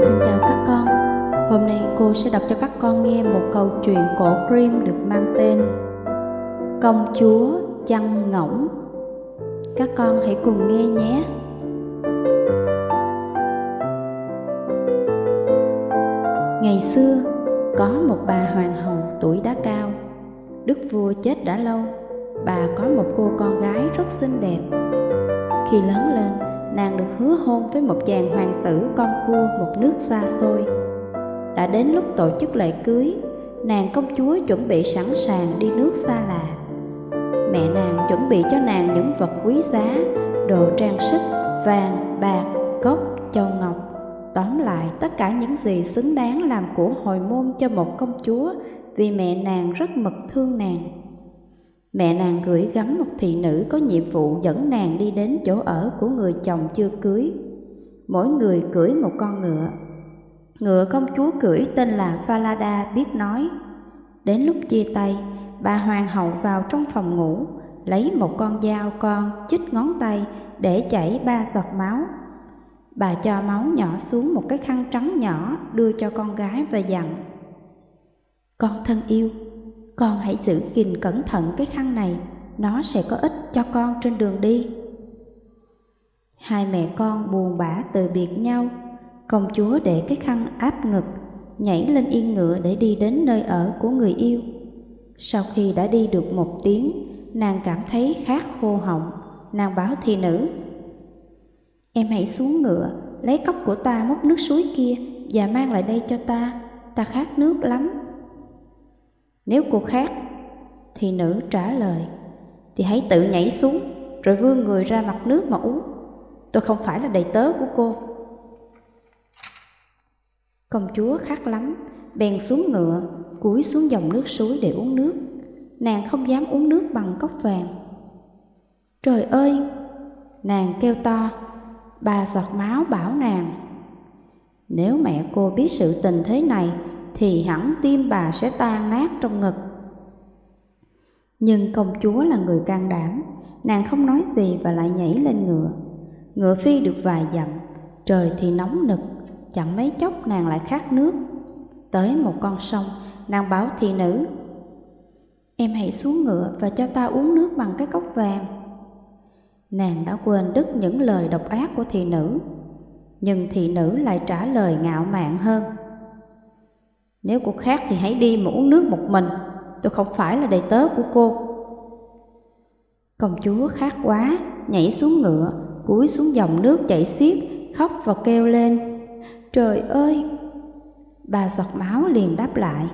xin chào các con. Hôm nay cô sẽ đọc cho các con nghe một câu chuyện cổ Grimm được mang tên Công chúa chăn ngỗng. Các con hãy cùng nghe nhé. Ngày xưa, có một bà hoàng hậu tuổi đã cao. Đức vua chết đã lâu, bà có một cô con gái rất xinh đẹp. Khi lớn lên, nàng được hứa hôn với một chàng hoàng tử con vua một nước xa xôi. Đã đến lúc tổ chức lễ cưới, nàng công chúa chuẩn bị sẵn sàng đi nước xa lạ. Mẹ nàng chuẩn bị cho nàng những vật quý giá, đồ trang sức, vàng, bạc, cốc, châu ngọc. Tóm lại tất cả những gì xứng đáng làm của hồi môn cho một công chúa vì mẹ nàng rất mực thương nàng. Mẹ nàng gửi gắm một thị nữ có nhiệm vụ dẫn nàng đi đến chỗ ở của người chồng chưa cưới. Mỗi người cưỡi một con ngựa. Ngựa công chúa cưỡi tên là Falada biết nói. Đến lúc chia tay, bà hoàng hậu vào trong phòng ngủ, lấy một con dao con chích ngón tay để chảy ba giọt máu. Bà cho máu nhỏ xuống một cái khăn trắng nhỏ đưa cho con gái và dặn. Con thân yêu, con hãy giữ gìn cẩn thận cái khăn này, nó sẽ có ích cho con trên đường đi. Hai mẹ con buồn bã từ biệt nhau, công chúa để cái khăn áp ngực, nhảy lên yên ngựa để đi đến nơi ở của người yêu. Sau khi đã đi được một tiếng, nàng cảm thấy khát khô họng, nàng báo thị nữ. Em hãy xuống ngựa, lấy cốc của ta múc nước suối kia và mang lại đây cho ta, ta khát nước lắm. Nếu cô khát, thì nữ trả lời, thì hãy tự nhảy xuống, rồi vươn người ra mặt nước mà uống. Tôi không phải là đầy tớ của cô. Công chúa khát lắm, bèn xuống ngựa, cúi xuống dòng nước suối để uống nước. Nàng không dám uống nước bằng cốc vàng. Trời ơi! Nàng kêu to, bà giọt máu bảo nàng. Nếu mẹ cô biết sự tình thế này, thì hẳn tim bà sẽ tan nát trong ngực. Nhưng công chúa là người can đảm, nàng không nói gì và lại nhảy lên ngựa. Ngựa phi được vài dặm, trời thì nóng nực, chẳng mấy chốc nàng lại khát nước. Tới một con sông, nàng bảo thị nữ, Em hãy xuống ngựa và cho ta uống nước bằng cái cốc vàng. Nàng đã quên đứt những lời độc ác của thị nữ, nhưng thị nữ lại trả lời ngạo mạn hơn. Nếu cô khác thì hãy đi mà uống nước một mình, tôi không phải là đầy tớ của cô. Công chúa khát quá, nhảy xuống ngựa, cúi xuống dòng nước chảy xiết, khóc và kêu lên. Trời ơi! Bà giọt máu liền đáp lại.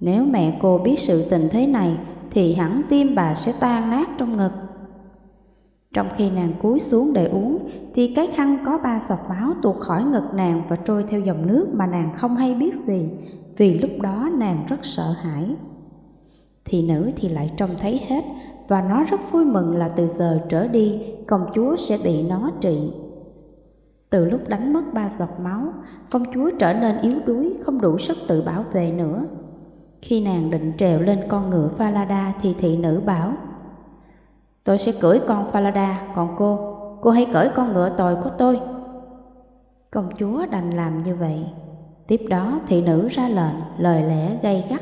Nếu mẹ cô biết sự tình thế này, thì hẳn tim bà sẽ tan nát trong ngực. Trong khi nàng cúi xuống để uống, thì cái khăn có ba sọt máu tuột khỏi ngực nàng và trôi theo dòng nước mà nàng không hay biết gì, vì lúc đó nàng rất sợ hãi. Thì nữ thì lại trông thấy hết, và nó rất vui mừng là từ giờ trở đi, công chúa sẽ bị nó trị. Từ lúc đánh mất ba giọt máu, công chúa trở nên yếu đuối, không đủ sức tự bảo vệ nữa. Khi nàng định trèo lên con ngựa Falada thì thị nữ bảo Tôi sẽ cưỡi con Falada, còn cô, cô hãy cởi con ngựa tồi của tôi. Công chúa đành làm như vậy. Tiếp đó thị nữ ra lệnh, lời lẽ gay gắt,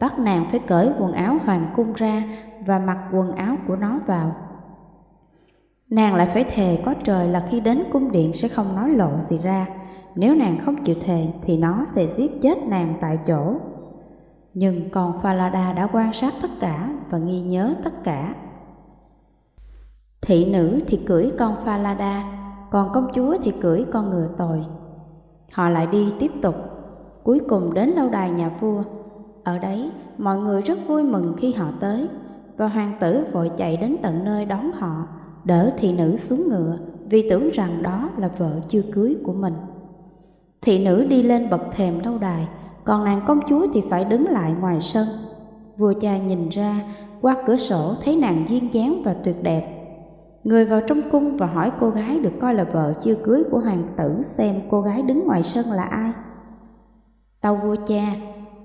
bắt nàng phải cởi quần áo hoàng cung ra và mặc quần áo của nó vào. Nàng lại phải thề có trời là khi đến cung điện sẽ không nói lộ gì ra. Nếu nàng không chịu thề thì nó sẽ giết chết nàng tại chỗ. Nhưng còn Falada đã quan sát tất cả và ghi nhớ tất cả. Thị nữ thì cưỡi con Falada, còn công chúa thì cưỡi con ngựa tồi. Họ lại đi tiếp tục, cuối cùng đến lâu đài nhà vua. Ở đấy, mọi người rất vui mừng khi họ tới, và hoàng tử vội chạy đến tận nơi đón họ, đỡ thị nữ xuống ngựa vì tưởng rằng đó là vợ chưa cưới của mình. Thị nữ đi lên bậc thềm lâu đài, còn nàng công chúa thì phải đứng lại ngoài sân. Vua cha nhìn ra, qua cửa sổ thấy nàng duyên dáng và tuyệt đẹp. Người vào trong cung và hỏi cô gái được coi là vợ chưa cưới của hoàng tử xem cô gái đứng ngoài sân là ai. Tâu vua cha,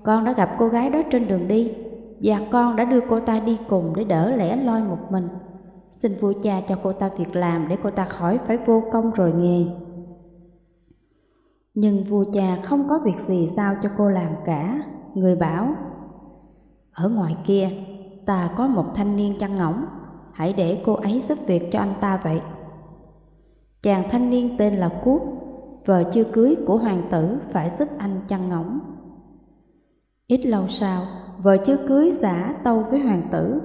con đã gặp cô gái đó trên đường đi, và con đã đưa cô ta đi cùng để đỡ lẻ loi một mình. Xin vua cha cho cô ta việc làm để cô ta khỏi phải vô công rồi nghề. Nhưng vua cha không có việc gì sao cho cô làm cả. Người bảo, ở ngoài kia, ta có một thanh niên chăn ngỗng, hãy để cô ấy giúp việc cho anh ta vậy. Chàng thanh niên tên là cút vợ chưa cưới của hoàng tử phải giúp anh chăn ngỗng. Ít lâu sau, vợ chưa cưới giả tâu với hoàng tử.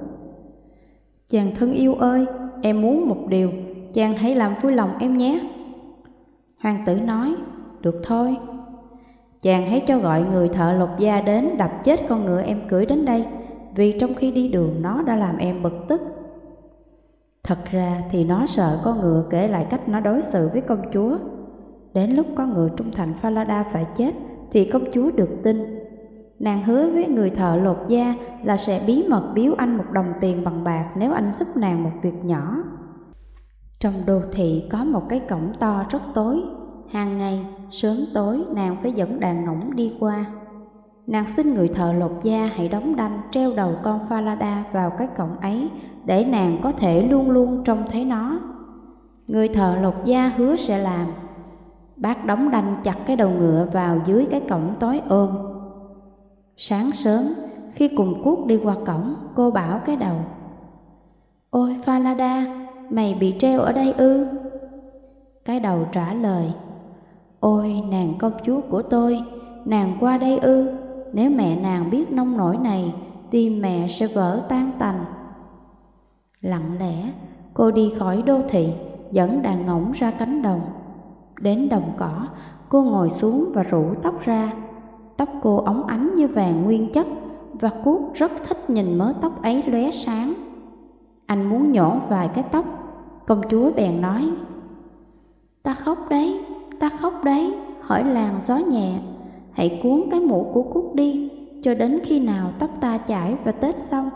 Chàng thân yêu ơi, em muốn một điều, chàng hãy làm vui lòng em nhé. Hoàng tử nói, được thôi. Chàng hãy cho gọi người thợ lột da đến đập chết con ngựa em cưới đến đây, vì trong khi đi đường nó đã làm em bực tức. Thật ra thì nó sợ con ngựa kể lại cách nó đối xử với công chúa. Đến lúc con ngựa trung thành Falada phải chết thì công chúa được tin. Nàng hứa với người thợ lột da là sẽ bí mật biếu anh một đồng tiền bằng bạc nếu anh giúp nàng một việc nhỏ. Trong đô thị có một cái cổng to rất tối, hàng ngày sớm tối nàng phải dẫn đàn ngỗng đi qua. Nàng xin người thợ lột da hãy đóng đanh treo đầu con Falada vào cái cổng ấy để nàng có thể luôn luôn trông thấy nó. Người thợ lột da hứa sẽ làm. Bác đóng đanh chặt cái đầu ngựa vào dưới cái cổng tối ôm. Sáng sớm, khi cùng cuốc đi qua cổng, cô bảo cái đầu. Ôi Falada, mày bị treo ở đây ư? Cái đầu trả lời. Ôi nàng công chúa của tôi, nàng qua đây ư? Nếu mẹ nàng biết nông nổi này, tim mẹ sẽ vỡ tan tành. Lặng lẽ, cô đi khỏi đô thị, dẫn đàn ngỗng ra cánh đồng. Đến đồng cỏ, cô ngồi xuống và rủ tóc ra. Tóc cô óng ánh như vàng nguyên chất, và Cuốc rất thích nhìn mớ tóc ấy lóe sáng. Anh muốn nhổ vài cái tóc, công chúa bèn nói, Ta khóc đấy, ta khóc đấy, hỏi làng gió nhẹ, hãy cuốn cái mũ của Cúc đi, cho đến khi nào tóc ta chảy và tết xong.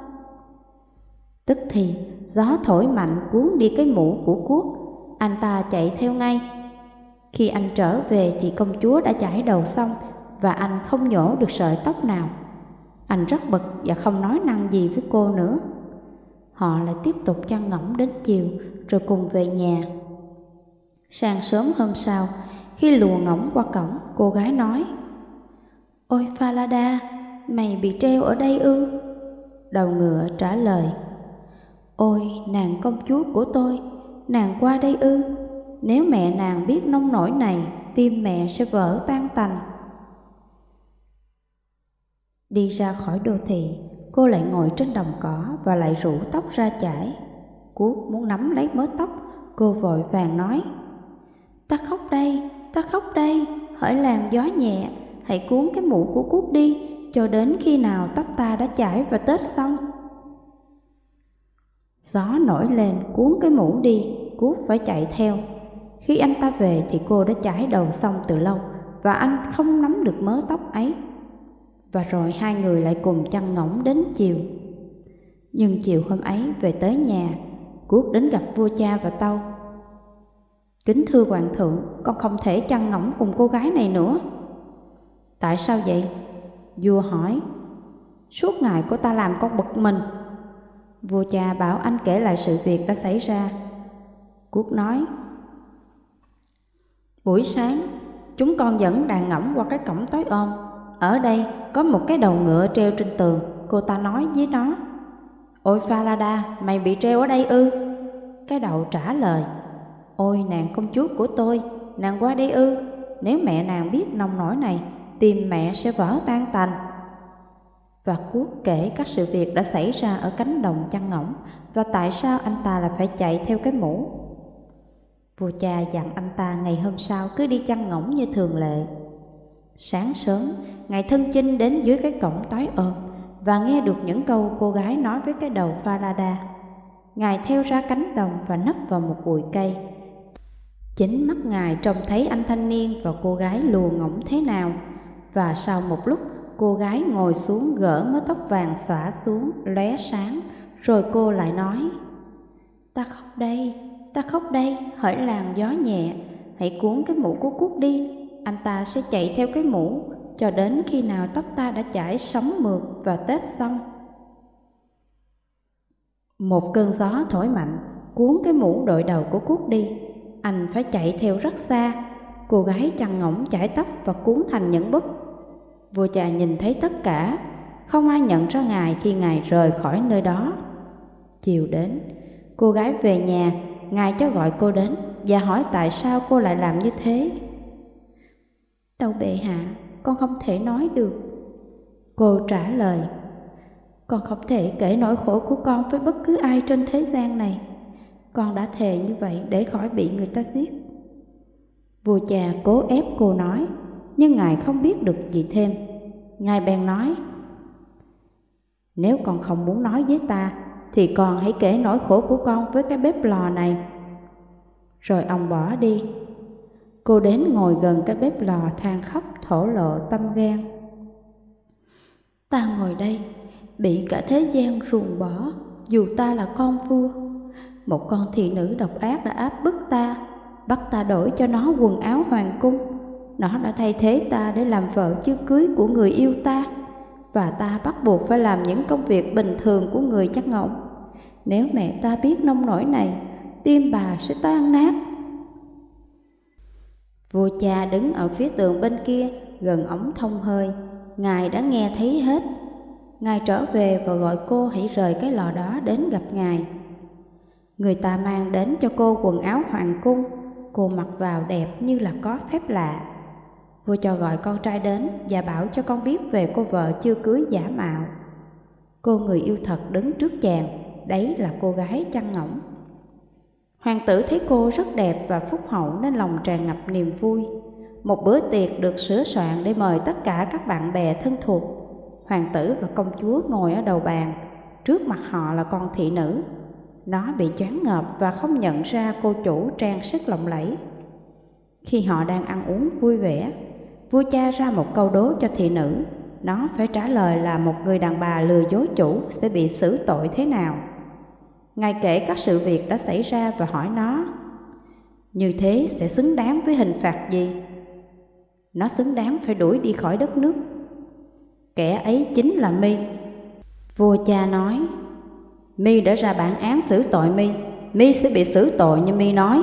Tức thì gió thổi mạnh cuốn đi cái mũ của Cuốc, anh ta chạy theo ngay. Khi anh trở về thì công chúa đã chải đầu xong và anh không nhổ được sợi tóc nào. Anh rất bực và không nói năng gì với cô nữa. Họ lại tiếp tục chăn ngỗng đến chiều rồi cùng về nhà. Sáng sớm hôm sau, khi lùa ngỗng qua cổng, cô gái nói Ôi Falada, mày bị treo ở đây ư? Đầu ngựa trả lời Ôi nàng công chúa của tôi, nàng qua đây ư? Nếu mẹ nàng biết nông nổi này, tim mẹ sẽ vỡ tan tành. Đi ra khỏi đô thị, cô lại ngồi trên đồng cỏ và lại rủ tóc ra chải. Cuốc muốn nắm lấy mớ tóc, cô vội vàng nói Ta khóc đây, ta khóc đây, hỏi làng gió nhẹ, hãy cuốn cái mũ của cút đi, cho đến khi nào tóc ta đã chải và tết xong. Gió nổi lên cuốn cái mũ đi, cút phải chạy theo. Khi anh ta về thì cô đã chải đầu xong từ lâu và anh không nắm được mớ tóc ấy. Và rồi hai người lại cùng chăn ngỗng đến chiều. Nhưng chiều hôm ấy về tới nhà, Cuốc đến gặp vua cha và tâu. Kính thưa hoàng thượng, con không thể chăn ngỗng cùng cô gái này nữa. Tại sao vậy? Vua hỏi. Suốt ngày cô ta làm con bực mình. Vua cha bảo anh kể lại sự việc đã xảy ra. Quốc nói. Buổi sáng, chúng con dẫn đàn ngỗng qua cái cổng tối ôm. Ở đây có một cái đầu ngựa treo trên tường, cô ta nói với nó. Ôi Falada, mày bị treo ở đây ư? Cái đầu trả lời. Ôi nàng công chúa của tôi, nàng qua đây ư? Nếu mẹ nàng biết nông nổi này, tim mẹ sẽ vỡ tan tành. Và Cuốc kể các sự việc đã xảy ra ở cánh đồng chăn ngỗng và tại sao anh ta lại phải chạy theo cái mũ. Vua cha dặn anh ta ngày hôm sau cứ đi chăn ngỗng như thường lệ. Sáng sớm, ngài thân chinh đến dưới cái cổng tối ôm và nghe được những câu cô gái nói với cái đầu Farada. Ngài theo ra cánh đồng và nấp vào một bụi cây. Chính mắt ngài trông thấy anh thanh niên và cô gái lùa ngỗng thế nào và sau một lúc, cô gái ngồi xuống gỡ mớ tóc vàng xõa xuống, lóe sáng. Rồi cô lại nói, ta khóc đây, ta khóc đây, hỡi làn gió nhẹ. Hãy cuốn cái mũ của cúc đi, anh ta sẽ chạy theo cái mũ. Cho đến khi nào tóc ta đã chảy sóng mượt và tết xong. Một cơn gió thổi mạnh, cuốn cái mũ đội đầu của cúc đi. Anh phải chạy theo rất xa. Cô gái chằn ngỗng chải tóc và cuốn thành những búp. Vua cha nhìn thấy tất cả, không ai nhận ra ngài khi ngài rời khỏi nơi đó. Chiều đến, cô gái về nhà, ngài cho gọi cô đến và hỏi tại sao cô lại làm như thế. Tâu bệ hạ, con không thể nói được. Cô trả lời, con không thể kể nỗi khổ của con với bất cứ ai trên thế gian này. Con đã thề như vậy để khỏi bị người ta giết. Vua cha cố ép cô nói, nhưng ngài không biết được gì thêm. Ngài bèn nói, nếu con không muốn nói với ta, thì con hãy kể nỗi khổ của con với cái bếp lò này. Rồi ông bỏ đi. Cô đến ngồi gần cái bếp lò than khóc thổ lộ tâm gan. Ta ngồi đây, bị cả thế gian ruồng bỏ, dù ta là con vua. Một con thị nữ độc ác đã áp bức ta, bắt ta đổi cho nó quần áo hoàng cung. Nó đã thay thế ta để làm vợ chưa cưới của người yêu ta, và ta bắt buộc phải làm những công việc bình thường của người chắc ngỗng. Nếu mẹ ta biết nông nổi này, tim bà sẽ tan nát. Vua cha đứng ở phía tường bên kia, gần ống thông hơi. Ngài đã nghe thấy hết. Ngài trở về và gọi cô hãy rời cái lò đó đến gặp Ngài. Người ta mang đến cho cô quần áo hoàng cung, cô mặc vào đẹp như là có phép lạ. Vua cho gọi con trai đến và bảo cho con biết về cô vợ chưa cưới giả mạo. Cô người yêu thật đứng trước chàng, đấy là cô gái chăn ngỗng. Hoàng tử thấy cô rất đẹp và phúc hậu nên lòng tràn ngập niềm vui. Một bữa tiệc được sửa soạn để mời tất cả các bạn bè thân thuộc. Hoàng tử và công chúa ngồi ở đầu bàn, trước mặt họ là con thị nữ. Nó bị choáng ngợp và không nhận ra cô chủ trang sức lộng lẫy. Khi họ đang ăn uống vui vẻ, vua cha ra một câu đố cho thị nữ. Nó phải trả lời là một người đàn bà lừa dối chủ sẽ bị xử tội thế nào. Ngài kể các sự việc đã xảy ra và hỏi nó, Như thế sẽ xứng đáng với hình phạt gì? Nó xứng đáng phải đuổi đi khỏi đất nước Kẻ ấy chính là mi Vua cha nói, mi đã ra bản án xử tội mi mi sẽ bị xử tội như mi nói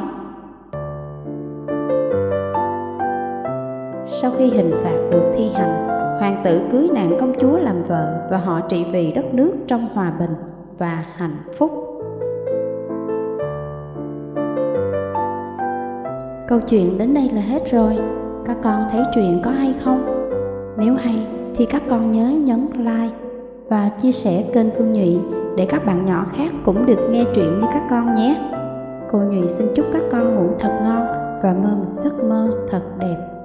Sau khi hình phạt được thi hành, Hoàng tử cưới nàng công chúa làm vợ Và họ trị vì đất nước trong hòa bình và hạnh phúc Câu chuyện đến đây là hết rồi. Các con thấy chuyện có hay không? Nếu hay, thì các con nhớ nhấn like và chia sẻ kênh Phương Nhụy để các bạn nhỏ khác cũng được nghe chuyện như các con nhé. Cô Nhụy xin chúc các con ngủ thật ngon và mơ một giấc mơ thật đẹp.